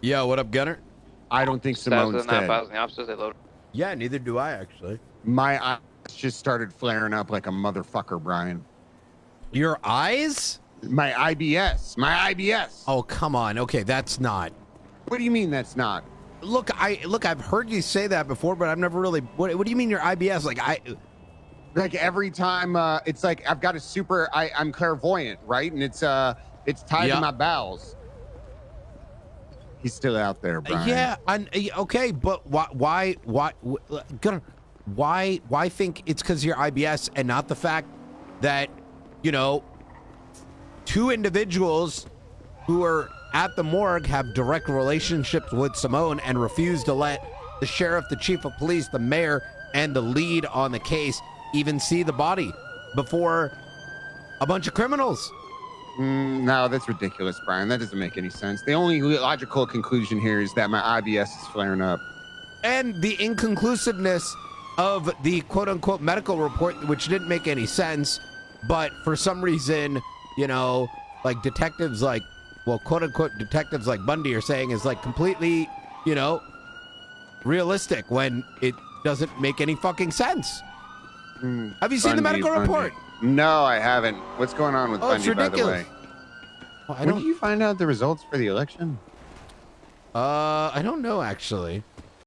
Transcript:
Yo, what up, Gunner? I don't think Simone's not dead. the opposite, they load. Yeah, neither do I actually. My eyes just started flaring up like a motherfucker, Brian. Your eyes? My IBS. My IBS. Oh, come on. Okay, that's not. What do you mean that's not? Look, I look. I've heard you say that before, but I've never really. What, what do you mean your IBS? Like I. Like every time, uh, it's like I've got a super. I, I'm clairvoyant, right? And it's uh, it's tied Yeah. to my bowels. He's still out there, uh, Brian. Yeah, and uh, okay, but why? Why? Why? Uh, why? Why think it's because your IBS and not the fact that you know two individuals who are at the morgue have direct relationships with Simone and refuse to let the sheriff, the chief of police, the mayor, and the lead on the case even see the body before a bunch of criminals. Mm, no, that's ridiculous, Brian. That doesn't make any sense. The only logical conclusion here is that my IBS is flaring up. and the inconclusiveness of the quote unquote medical report, which didn't make any sense, but for some reason, you know, like detectives like, well, quote unquote detectives like Bundy are saying is like completely, you know, realistic when it doesn't make any fucking sense. Have you seen the medical Bundy. report? No, I haven't. What's going on with Oh, Bundy, by the ridiculous. way? Well, when did you find out the results for the election? Uh, I don't know actually.